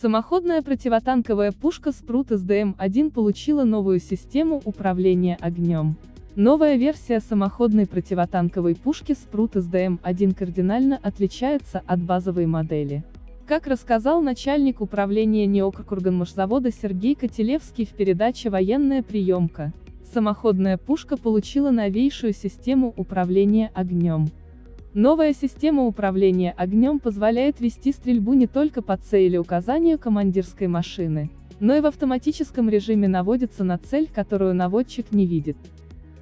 Самоходная противотанковая пушка Спрут СДМ-1 получила новую систему управления огнем. Новая версия самоходной противотанковой пушки Спрут СДМ-1 кардинально отличается от базовой модели. Как рассказал начальник управления Неокркурганмашзавода Сергей Котелевский в передаче «Военная приемка», самоходная пушка получила новейшую систему управления огнем. Новая система управления огнем позволяет вести стрельбу не только по цели указанию командирской машины, но и в автоматическом режиме наводится на цель, которую наводчик не видит.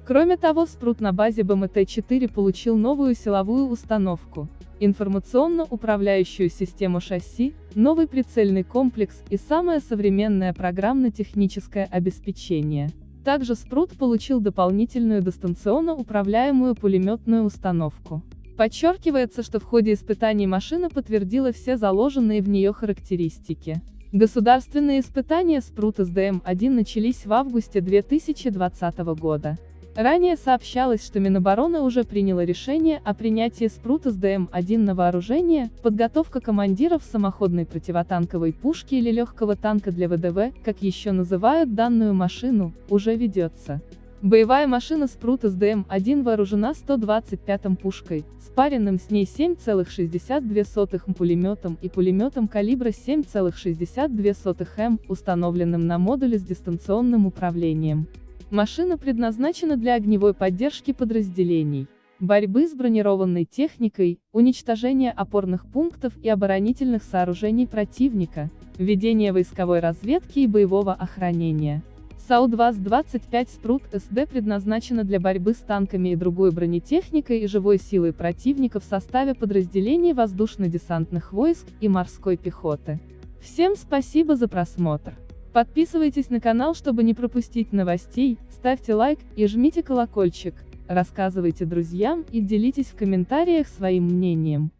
Кроме того спрут на базе БМТ-4 получил новую силовую установку, информационно-управляющую систему шасси, новый прицельный комплекс и самое современное программно-техническое обеспечение. Также спрут получил дополнительную дистанционно управляемую пулеметную установку. Подчеркивается, что в ходе испытаний машина подтвердила все заложенные в нее характеристики. Государственные испытания Спрут СДМ-1 начались в августе 2020 года. Ранее сообщалось, что Минобороны уже приняло решение о принятии Спрут СДМ-1 на вооружение, подготовка командиров самоходной противотанковой пушки или легкого танка для ВДВ, как еще называют данную машину, уже ведется. Боевая машина Спрут СДМ-1 вооружена 125-м пушкой, спаренным с ней 7,62 пулеметом и пулеметом калибра 7,62 М, установленным на модуле с дистанционным управлением. Машина предназначена для огневой поддержки подразделений, борьбы с бронированной техникой, уничтожения опорных пунктов и оборонительных сооружений противника, ведения войсковой разведки и боевого охранения. САУ-2С-25 Спрут СД предназначена для борьбы с танками и другой бронетехникой и живой силой противника в составе подразделений воздушно-десантных войск и морской пехоты. Всем спасибо за просмотр. Подписывайтесь на канал, чтобы не пропустить новостей, ставьте лайк и жмите колокольчик, рассказывайте друзьям и делитесь в комментариях своим мнением.